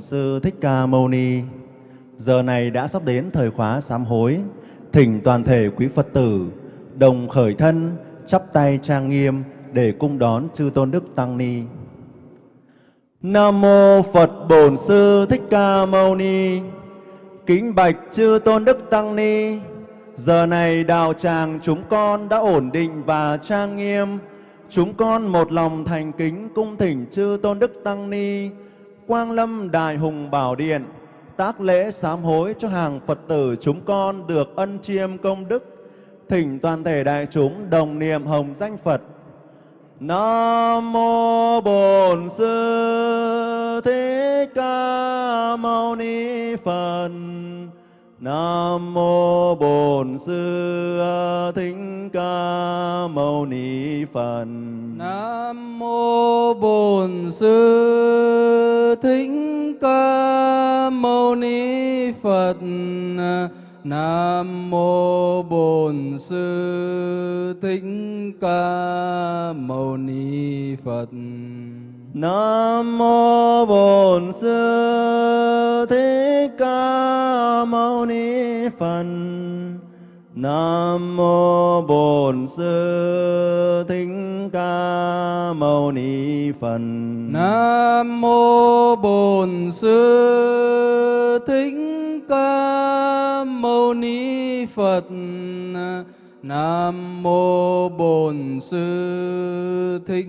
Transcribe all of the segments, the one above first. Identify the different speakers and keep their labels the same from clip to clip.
Speaker 1: Bổn Sư Thích Ca Mâu Ni. Giờ này đã sắp đến thời khóa sám hối, thỉnh toàn thể quý Phật tử đồng khởi thân, chắp tay trang nghiêm để cung đón chư tôn đức tăng ni. Nam mô Phật Bổn Sư Thích Ca Mâu Ni. Kính bạch chư tôn đức tăng ni. Giờ này đạo tràng chúng con đã ổn định và trang nghiêm. Chúng con một lòng thành kính cung thỉnh chư tôn đức tăng ni Quang Lâm Đại Hùng Bảo Điện tác lễ sám hối cho hàng Phật tử chúng con được ân chiêm công đức, thỉnh toàn thể đại chúng đồng niệm hồng danh Phật. Nam mô Bổn Sư Thích Ca Mâu Ni Phật. Nam mô Bổn Sư Thích Ca Mâu Ni Phật.
Speaker 2: Nam mô Bổn Sư Thích Ca Mâu Ni Phật. Nam mô Bổn Sư Thích Ca Mâu Ni Phật.
Speaker 1: Nam mô Bổn Sư Thích Ca Mâu Ni Phật. Nam mô Bổn Sư Thích Ca Mâu Ni Phật.
Speaker 2: Nam mô Bổn Sư Thích Ca Mâu Ni Phật. Nam mô Bổn Sư Thích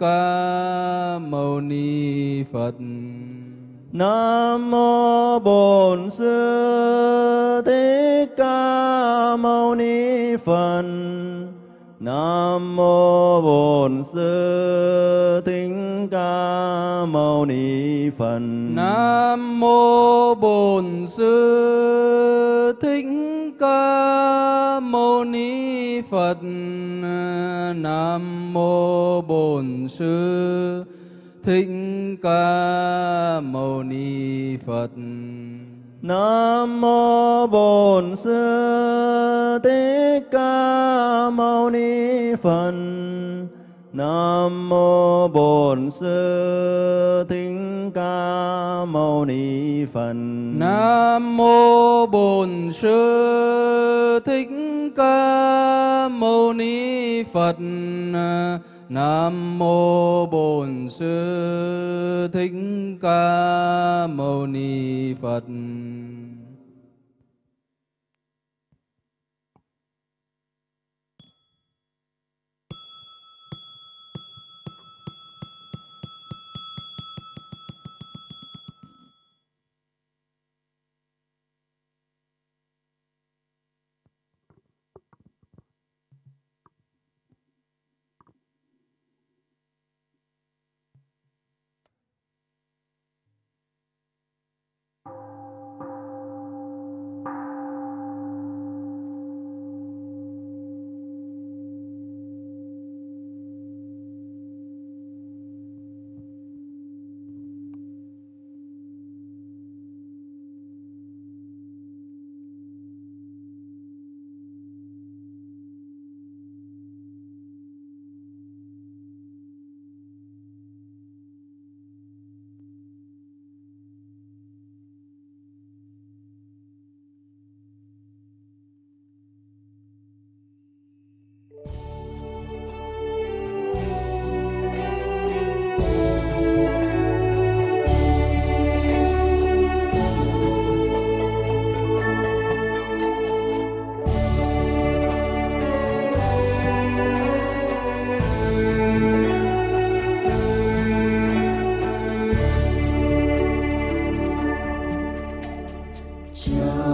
Speaker 2: Ca Mâu Ni Phật.
Speaker 1: Nam mô Bổn Sư Thích Ca Mâu Ni Phật. Nam mô Bổn Sư Thích Ca Mâu Ni Phật.
Speaker 2: Nam mô Bổn Sư Thích Ca Mâu Ni Phật. Nam mô Bổn Sư Thích Ca Mâu Ni Phật.
Speaker 1: Nam mô Bổn Sư Thích Ca Mâu Ni Phật. Nam mô Bổn Sư Thích Ca Mâu Ni Phật.
Speaker 2: Nam mô Bổn Sư Thích Ca Mâu Ni Phật. Nam mô Bổn Sư Thích Ca Mâu Ni Phật.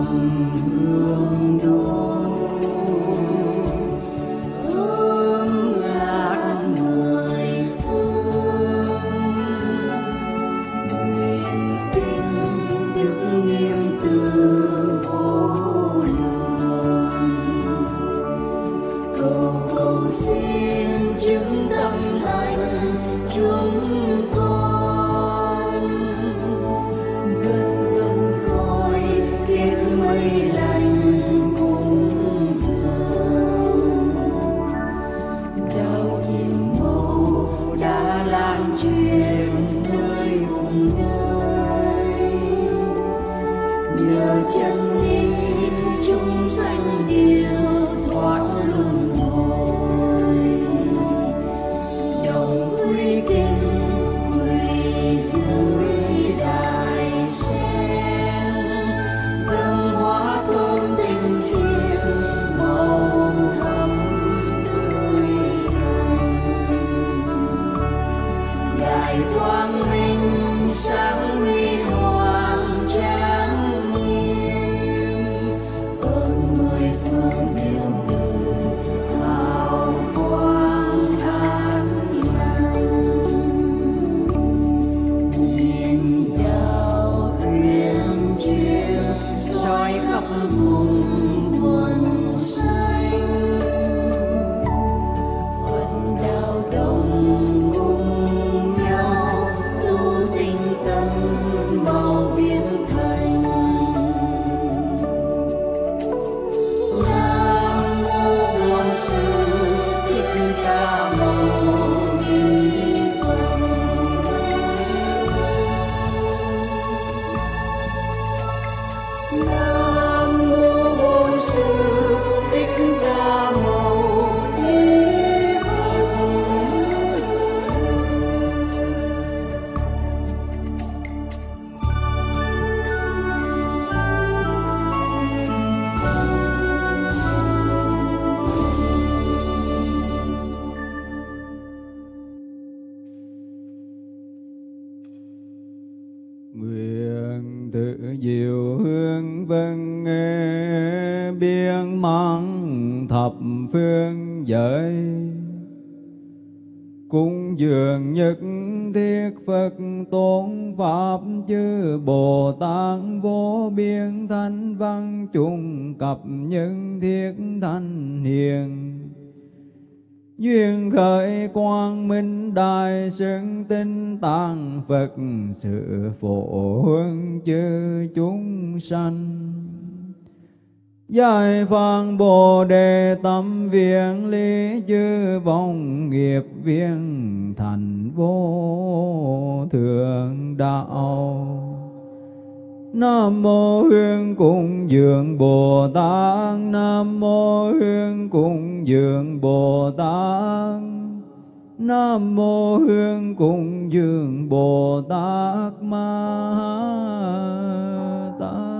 Speaker 3: home. 梦 tập những thiết thanh hiền, duyên khởi quang minh đại sơn tinh tăng
Speaker 4: phật, sự phổ hương chư chúng sanh Giải phang Bồ Đề tâm viện lý chư vong nghiệp viên thành vô thượng đạo. Nam mô Hương Cung Dường Bồ Tát. Nam mô Hương Cung Dường Bồ Tát. Nam mô Hương Cung Dương Bồ Tát Ma Tát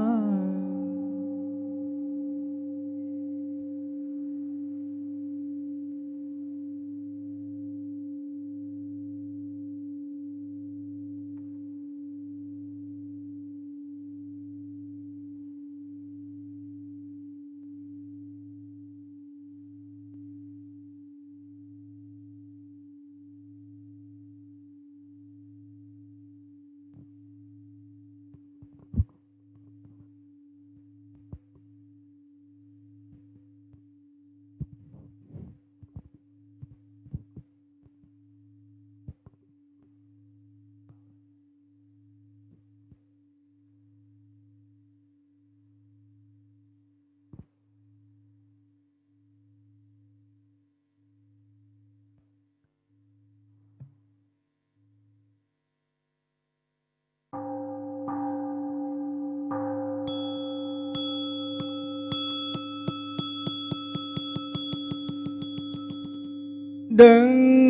Speaker 4: đừng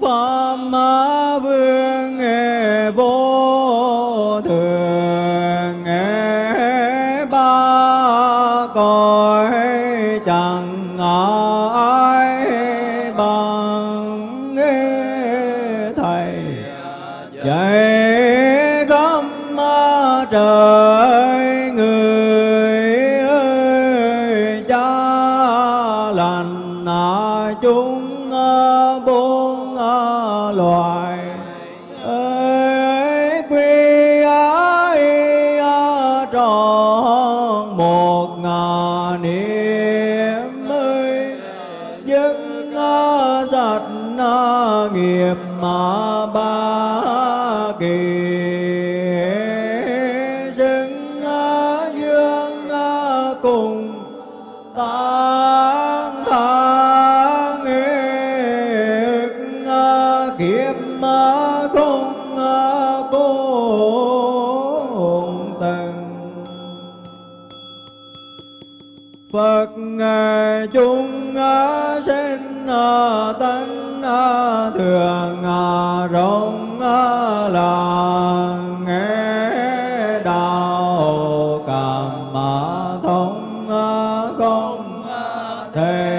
Speaker 4: phạm con à, thề.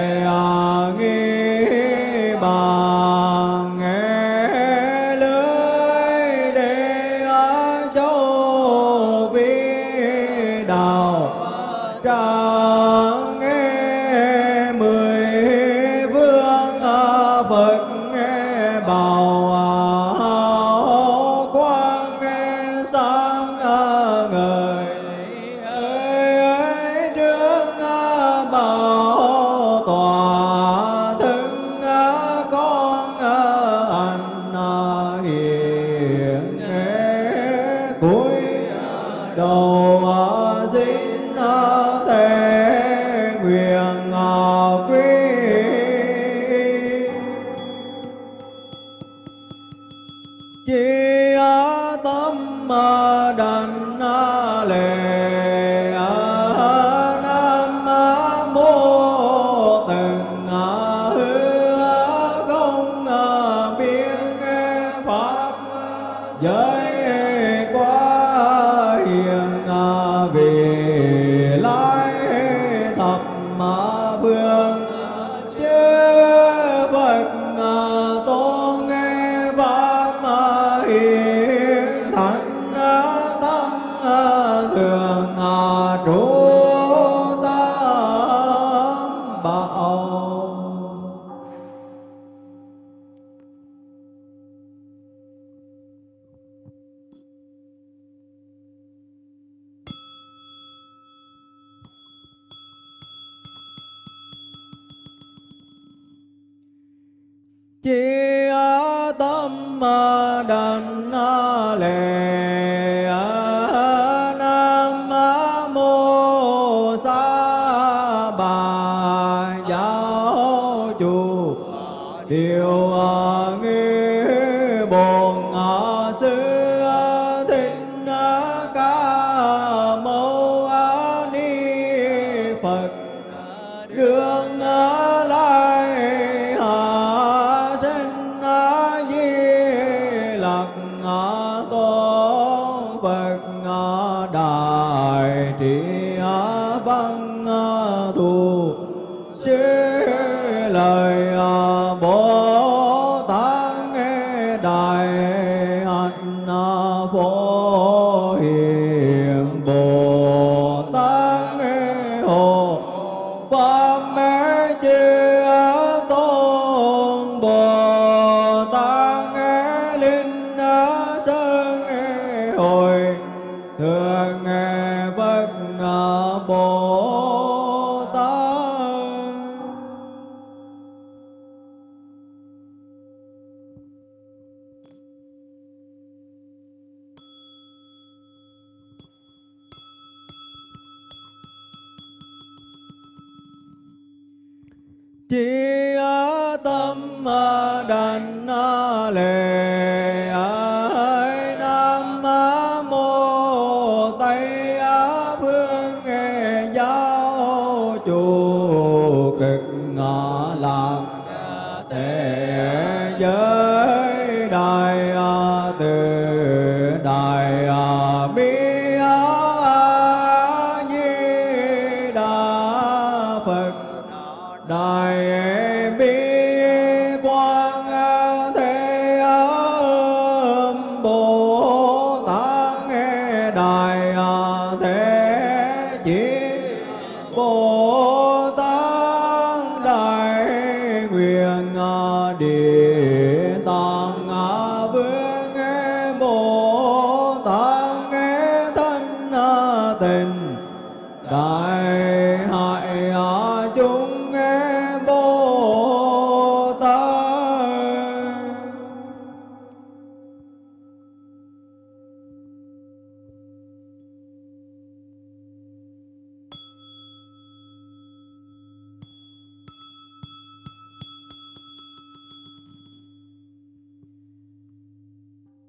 Speaker 4: Tâm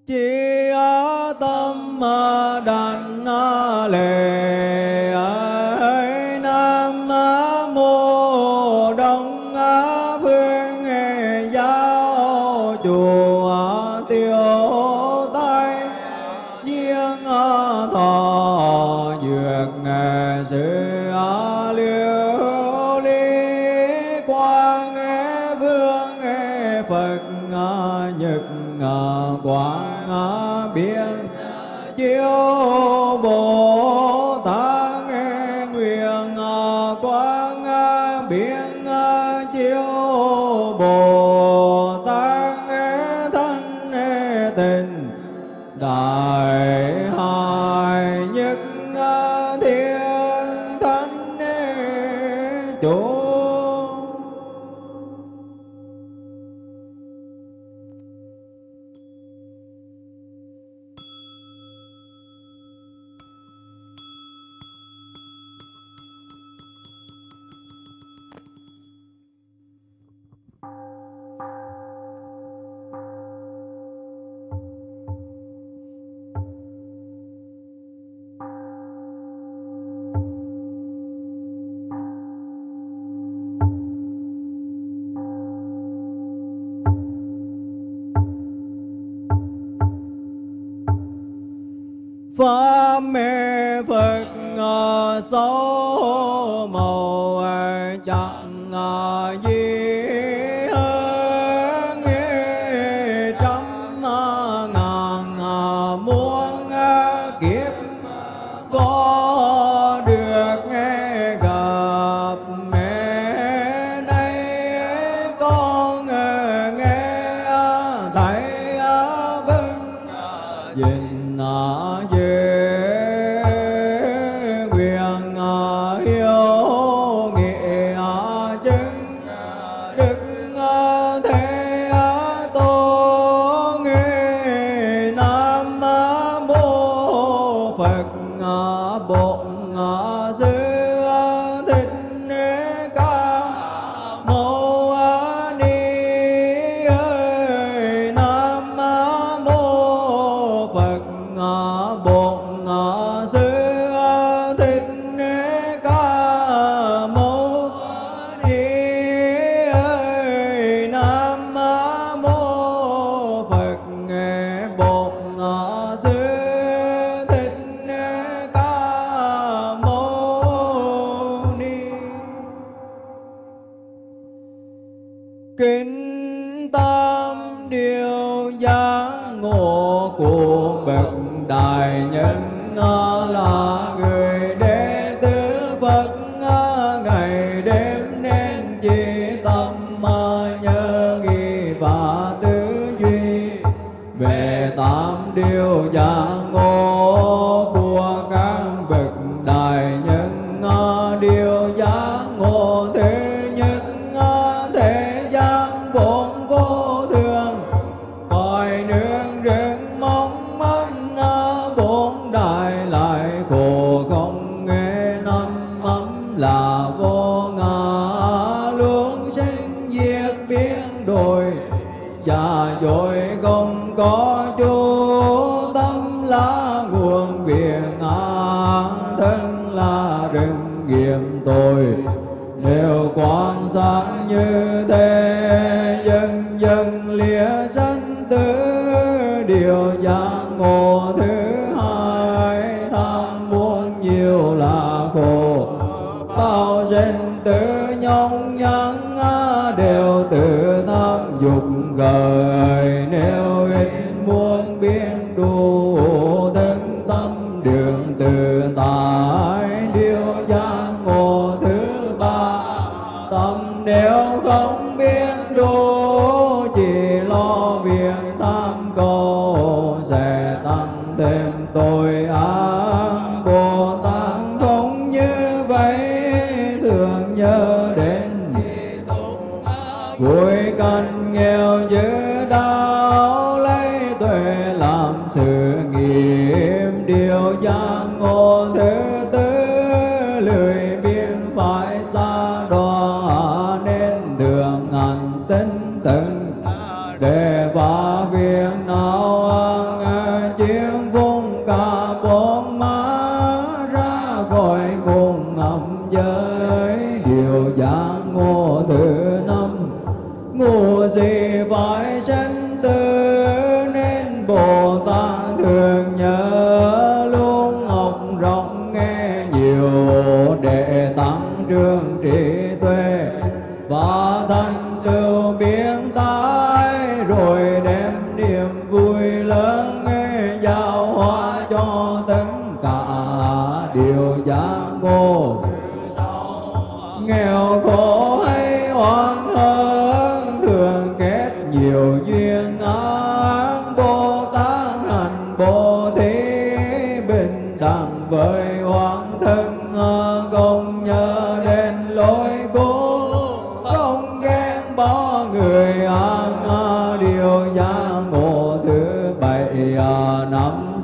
Speaker 4: chi á tâm đàn lệ. chiếu bồ pháp mê phật số màu chẳng điều giá ngộ của bậc đại nhân là người đệ tử Phật ngày đêm nên chỉ tâm mà nhớ nghĩ và tư duy. Về tám điều giác biển ta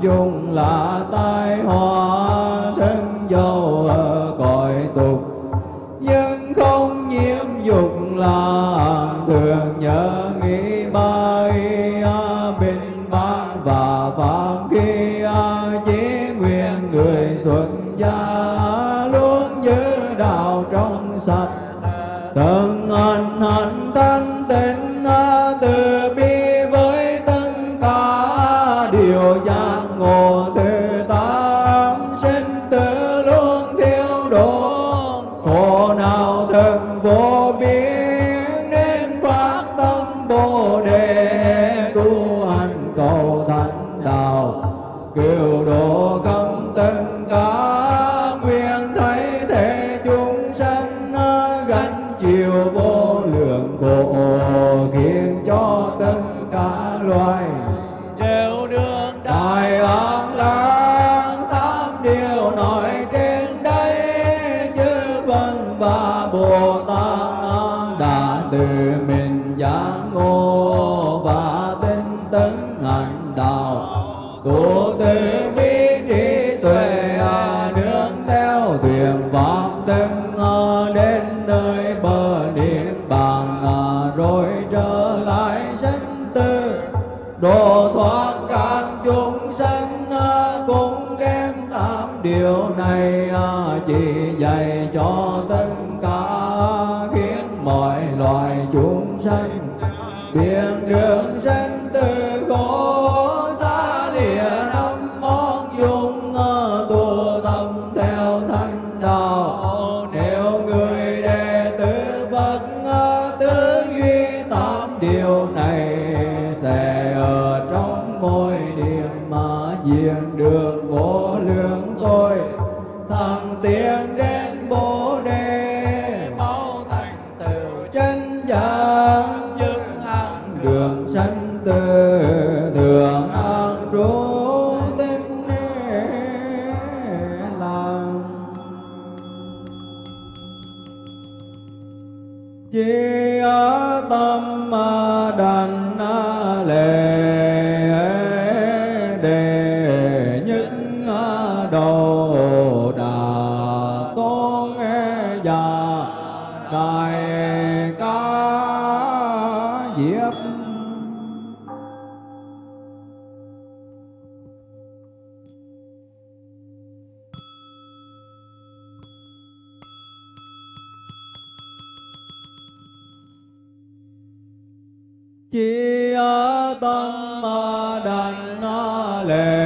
Speaker 4: dung là ta. chúng sanh à, cũng đem tám điều này à, chỉ dạy cho tất cả khiến mọi loài chúng sanh biết được Amen.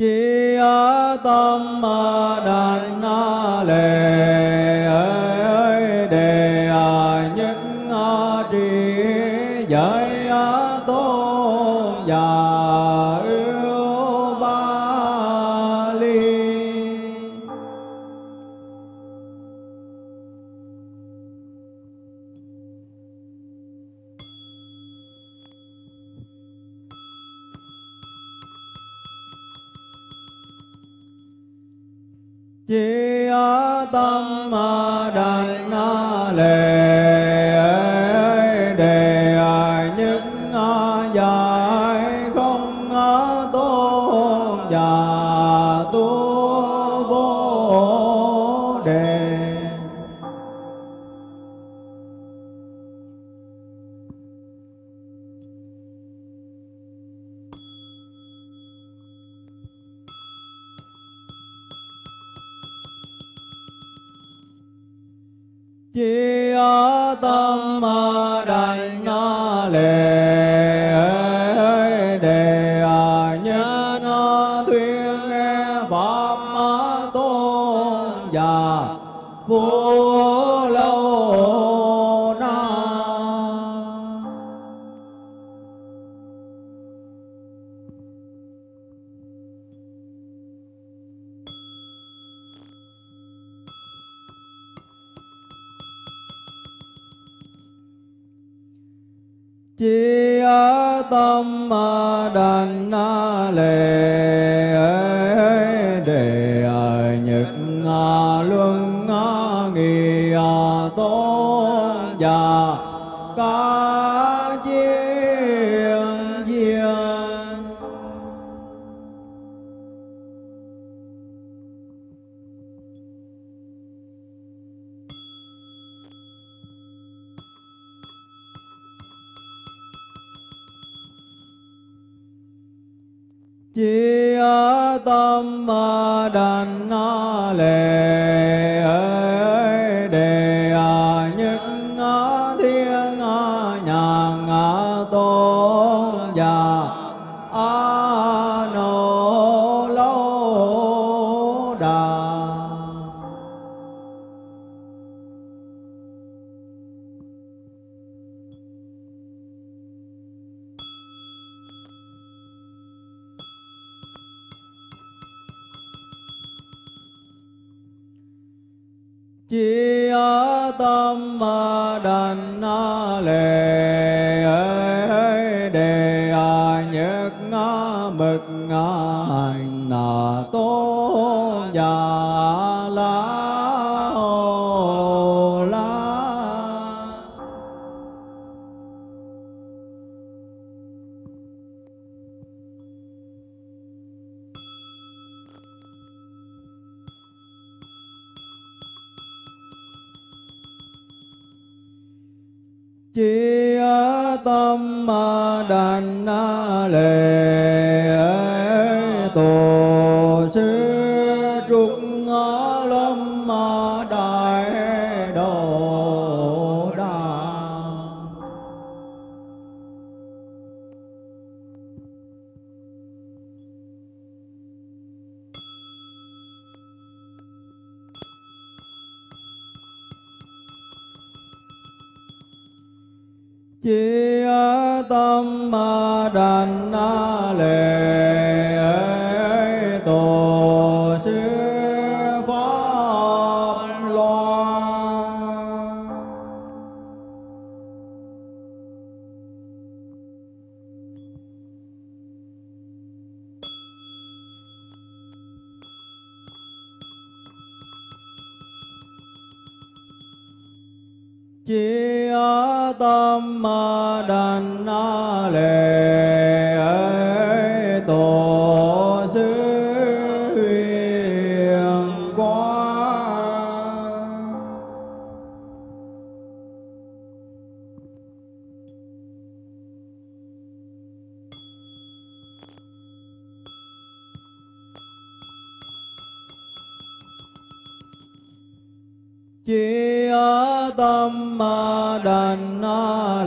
Speaker 4: chi tâm đàn na lệ chi tâm ma đàn na lệ đề nhật luân nghi tố già ca Yeah.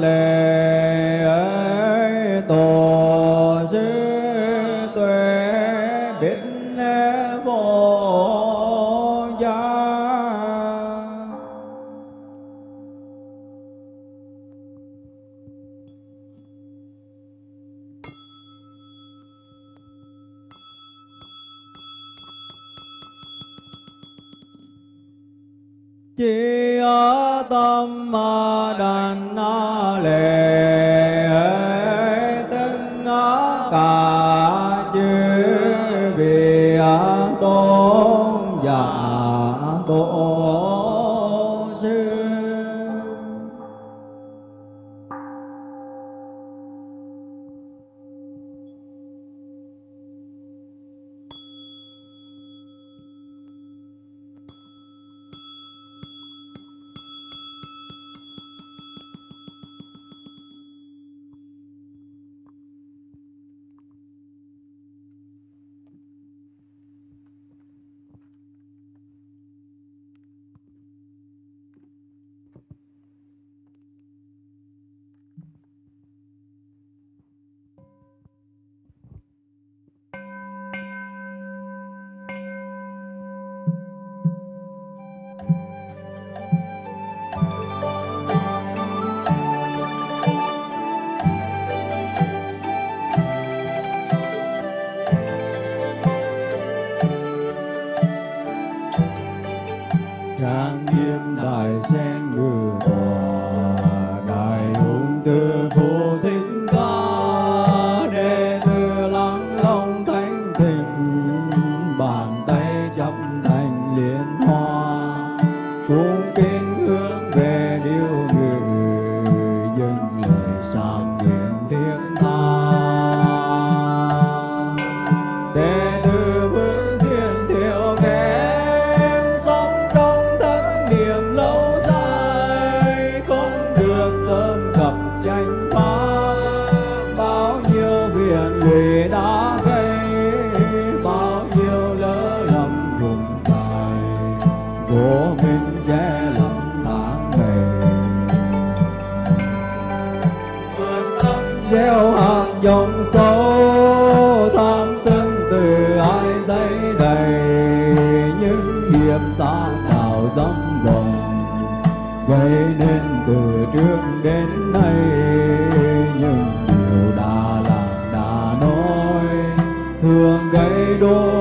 Speaker 4: le vào dòng vòng gây nên từ trước đến nay, những điều đã làm đã nói, thường gây đôi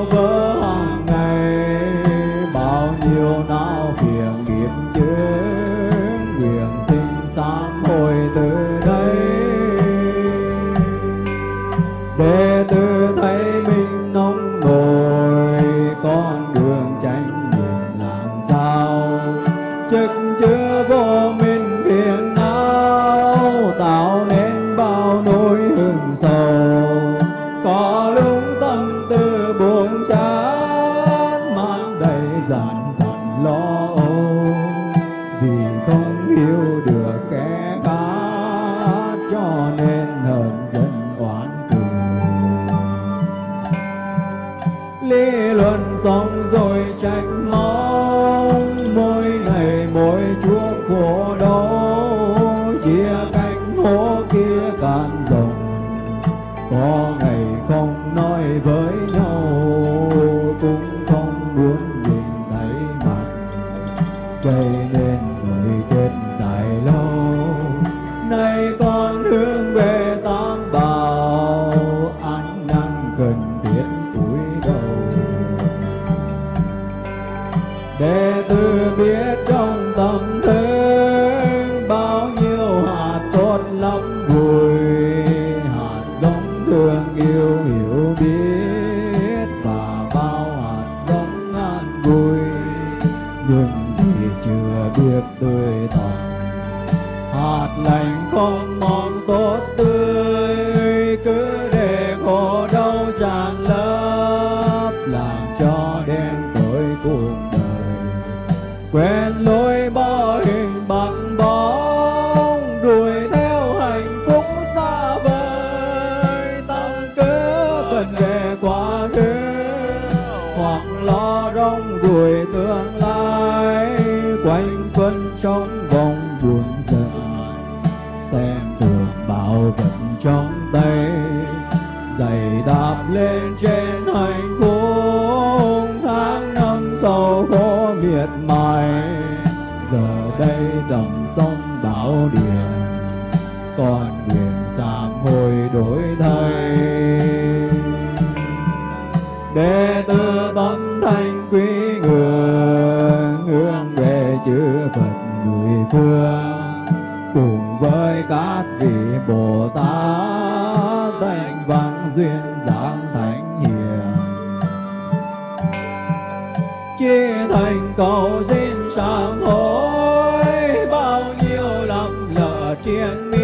Speaker 4: 见你。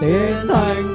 Speaker 4: Tiến thành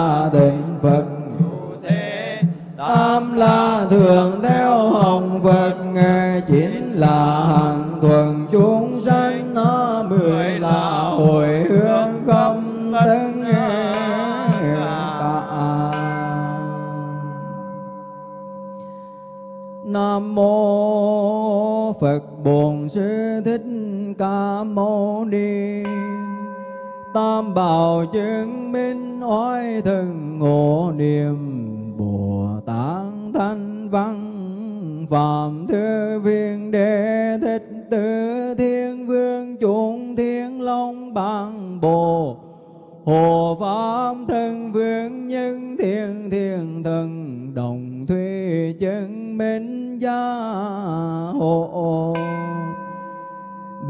Speaker 4: bảy là phật thế, tam la thường theo hồng phật nghe chín là hằng thuần, chúng sanh nó mười là hồi hướng khắp tất Nam mô Phật Bổn Sư Thích Ca Mâu Ni. Tam bảo chứng minh oai thần ngộ niệm Bồ Tát Thanh Văn, Phạm Thư Viên Đệ Thích Tử Thiên Vương Chúng Thiên Long Bằng Bồ, Hồ Pháp thân vương nhân thiên thiên thần đồng thuy chân minh gia hộ.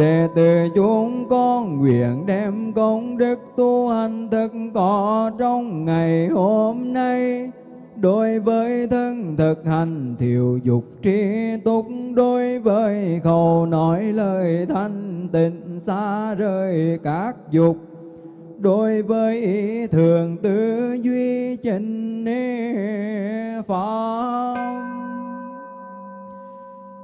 Speaker 4: Đệ tử chúng con nguyện đem công đức tu hành thực có trong ngày hôm nay. Đối với thân thực hành thiểu dục trí túc, Đối với khẩu nói lời thanh tịnh xa rời các dục. Đối với ý thường tư duy chân pháp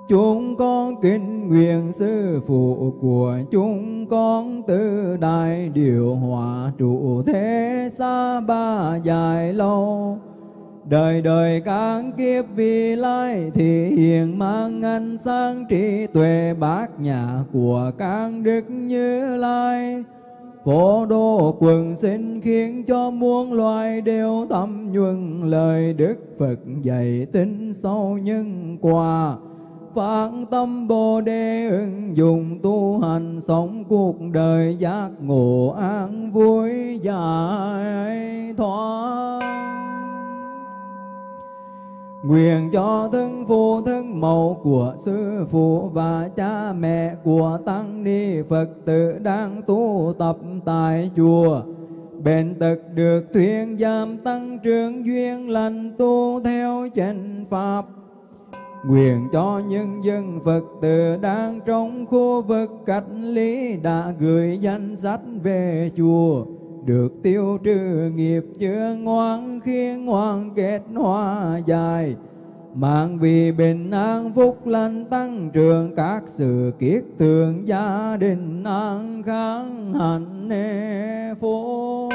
Speaker 4: chúng con kính nguyện sư phụ của chúng con từ đại điều hòa trụ thế xa ba dài lâu. Đời đời các kiếp vì lai thì hiện mang ánh sang trí tuệ bát nhã của các đức như lai. Phổ độ quần sinh khiến cho muôn loài đều tâm nhuần lời Đức Phật dạy tính sâu nhân quả phát tâm Bồ Đề ứng dụng tu hành sống cuộc đời giác ngộ an vui giải thoát Nguyện cho thân phụ thân mẫu của sư phụ và cha mẹ của tăng ni Phật tử đang tu tập tại chùa. Bền tật được thuyên giam tăng trưởng duyên lành tu theo chánh Pháp. Nguyện cho nhân dân Phật tử đang trong khu vực cách ly đã gửi danh sách về chùa, được tiêu trừ nghiệp chưa ngoan khiến ngoan kết hoa dài. Mạng vì bình an phúc lành tăng trưởng, các sự kiết tường gia đình an kháng hạnh phúc.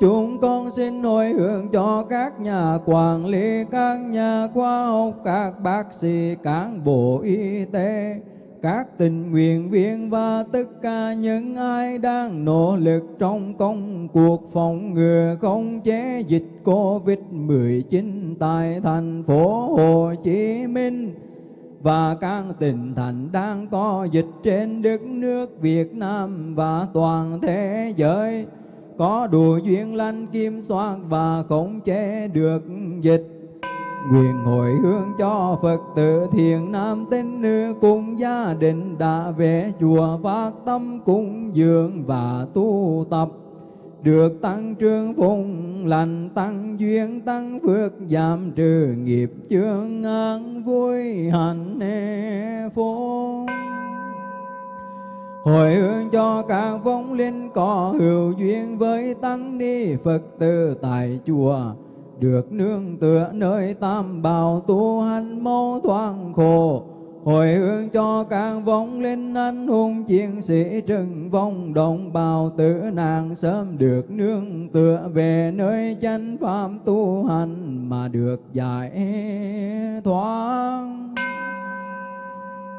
Speaker 4: Chúng con xin hồi hướng cho các nhà quản lý, các nhà khoa học, các bác sĩ, cán bộ y tế, các tình nguyện viên và tất cả những ai đang nỗ lực trong công cuộc phòng ngừa không chế dịch Covid-19 tại thành phố Hồ Chí Minh và các tỉnh thành đang có dịch trên đất nước Việt Nam và toàn thế giới có đủ duyên lành kim soát và khống chế được dịch. Nguyện hồi hướng cho Phật tử thiền nam tín nữ cùng gia đình đã về chùa phát tâm cúng dường và tu tập. Được tăng trưởng phùng lành, tăng duyên, tăng phước, giảm trừ nghiệp chướng an vui hạnh phúc hồi hướng cho các vong linh có hữu duyên với tăng ni phật tử tại chùa. Được nương tựa nơi tam bảo tu hành mau thoáng khổ. Hồi hướng cho các vong linh anh hùng chiến sĩ trừng vong đồng bào tử nạn sớm được nương tựa về nơi chánh pháp tu hành mà được giải thoát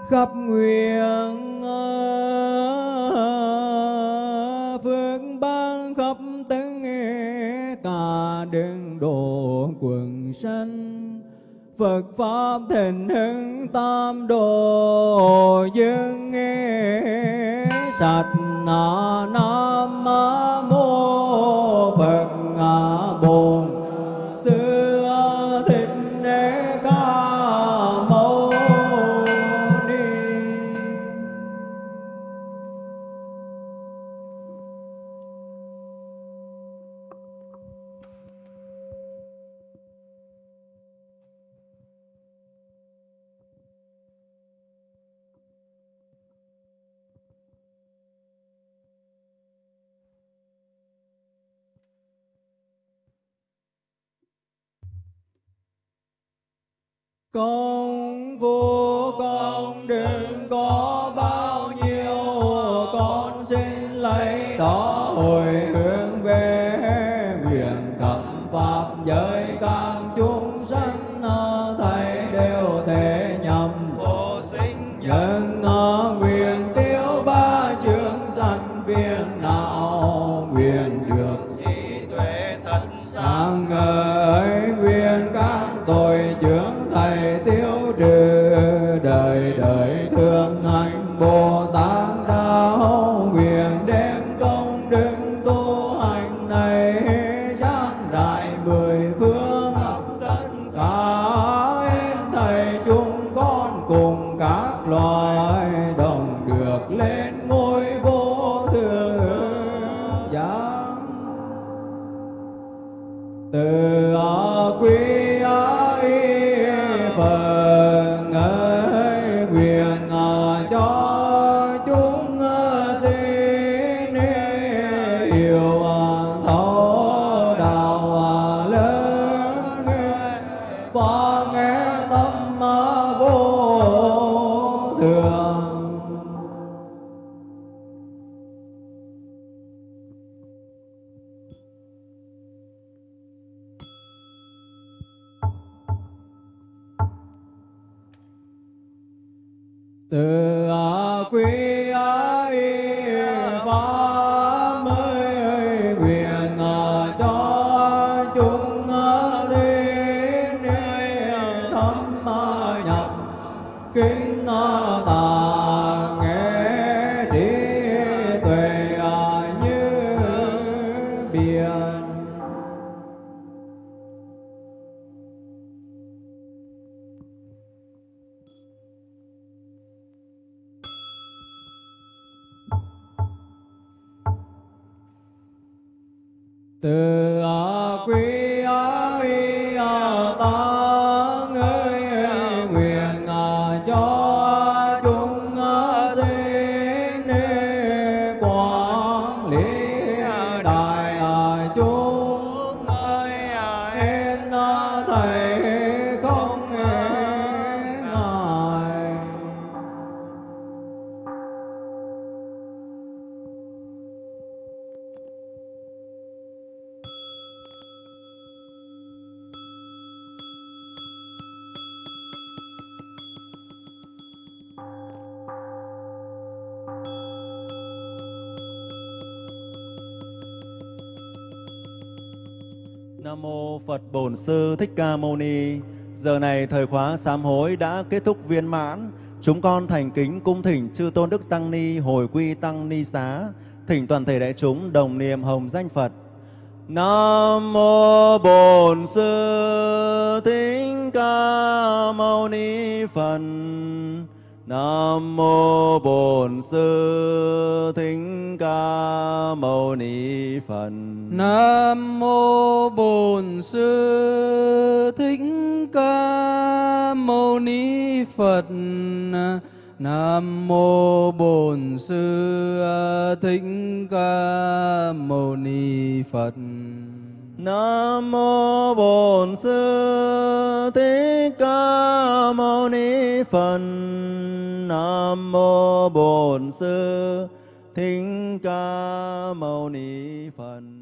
Speaker 4: khắp nguyện à, phước ban khắp tất cả đường độ quần sanh, Phật Pháp thịnh hưng tam đồ dương nghe. Sạch na nam mô Phật ngã bồn xưa công
Speaker 1: Phật Bổn Sư Thích Ca Mâu Ni. Giờ này thời khóa sám hối đã kết thúc viên mãn. Chúng con thành kính cung thỉnh chư tôn đức tăng ni hồi quy tăng ni xá, thỉnh toàn thể đại chúng đồng niệm hồng danh Phật. Nam mô Bổn Sư Thích Ca Mâu Ni Phật. Nam mô Bổn Sư Thích Ca Mâu Ni Phật.
Speaker 2: Nam mô Bổn Sư Thích Ca Mâu Ni Phật. Nam mô Bổn Sư Thích Ca Mâu Ni Phật.
Speaker 1: Nam mô Bổn Sư Thích Ca Mâu Ni Phật. Nam mô Bổn Sư Thích Ca Mâu Ni Phật.